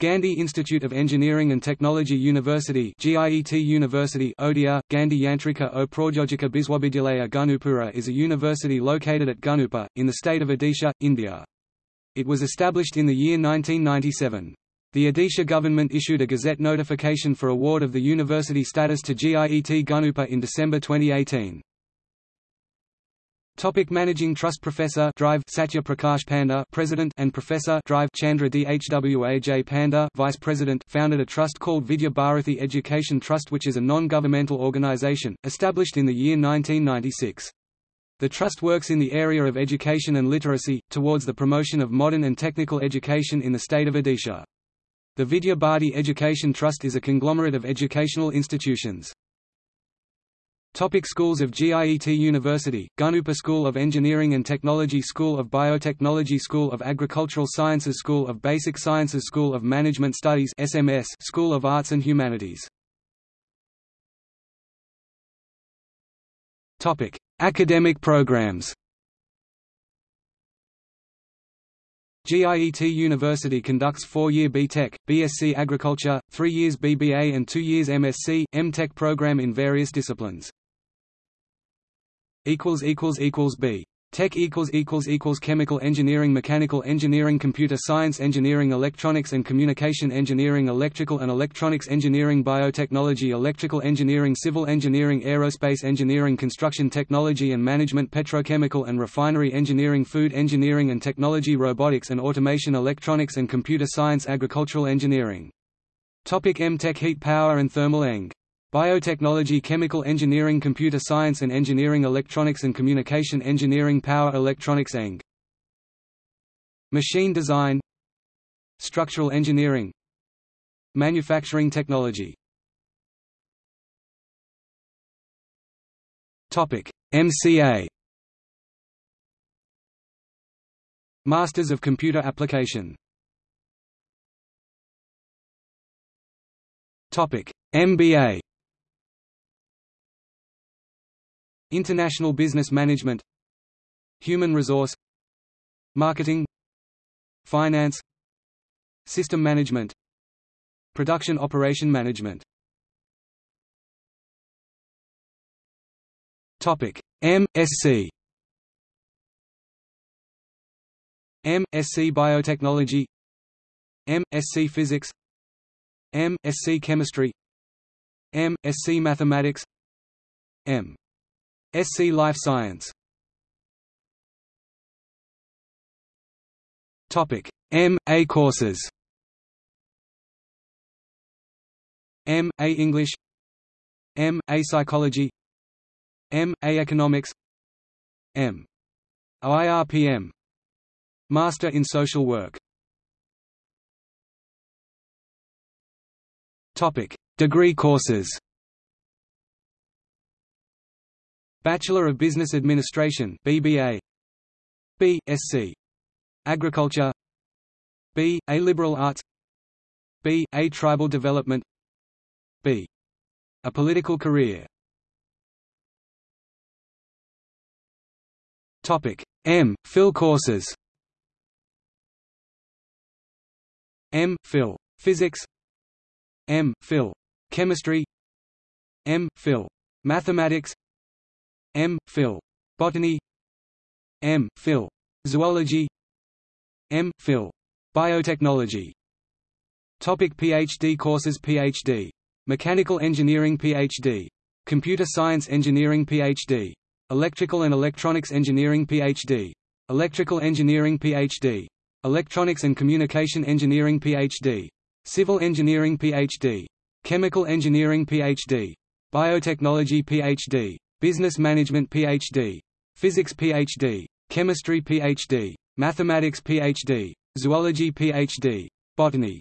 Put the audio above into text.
Gandhi Institute of Engineering and Technology University GIET University Odia, Gandhi Yantrika o Praujojika Biswabidyalaya Gunupura is a university located at Gunupur, in the state of Odisha, India. It was established in the year 1997. The Odisha government issued a gazette notification for award of the university status to GIET Gunupur in December 2018. Topic Managing Trust Professor Drive Satya Prakash Panda President and Professor Drive Chandra Dhwaj Panda Vice President founded a trust called Vidya Bharathi Education Trust which is a non-governmental organization, established in the year 1996. The trust works in the area of education and literacy, towards the promotion of modern and technical education in the state of Odisha. The Vidya Bharati Education Trust is a conglomerate of educational institutions. Topic schools of GIET University, Gunupur School of Engineering and Technology School of Biotechnology School of Agricultural Sciences School of Basic Sciences School of Management Studies SMS School of Arts and Humanities Topic: Academic programs. GIET University conducts four-year B.Tech, BSc Agriculture, three years BBA and two years MSc, M.Tech program in various disciplines. B. Tech equals equals equals chemical engineering mechanical engineering computer science engineering electronics and communication engineering electrical and electronics engineering biotechnology electrical engineering civil engineering aerospace engineering construction technology and management petrochemical and refinery engineering food engineering and technology robotics and automation electronics and computer science agricultural engineering. Topic M-Tech heat power and thermal eng Biotechnology Chemical Engineering Computer Science and Engineering Electronics and Communication Engineering Power Electronics Eng. Machine Design Structural Engineering Manufacturing Technology. MCA Masters of Computer Application. MBA International Business Management. Human Resource. Marketing. Finance. System Management. Production Operation Management. Topic. MSc MSc Biotechnology. MSc Physics. MSc Chemistry. MSc Mathematics. M SC Life Science. Topic. M A courses. M A English. M A Psychology. M A Economics. M OIRPM Master in Social Work. Topic. Degree courses Bachelor of Business Administration BBA B.Sc. Agriculture B. A Liberal Arts B. A Tribal Development B. A Political Career Topic M. Phil courses M. Phil. Physics M. Phil. Chemistry M. Phil. Mathematics M. Phil. Botany M. Phil. Zoology M. Phil. Biotechnology Topic PhD courses PhD. Mechanical Engineering PhD. Computer Science Engineering PhD. Electrical and Electronics Engineering PhD. Electrical Engineering PhD. Electronics and Communication Engineering PhD. Civil Engineering PhD. Chemical Engineering PhD. Biotechnology PhD. Business Management Ph.D. Physics Ph.D. Chemistry Ph.D. Mathematics Ph.D. Zoology Ph.D. Botany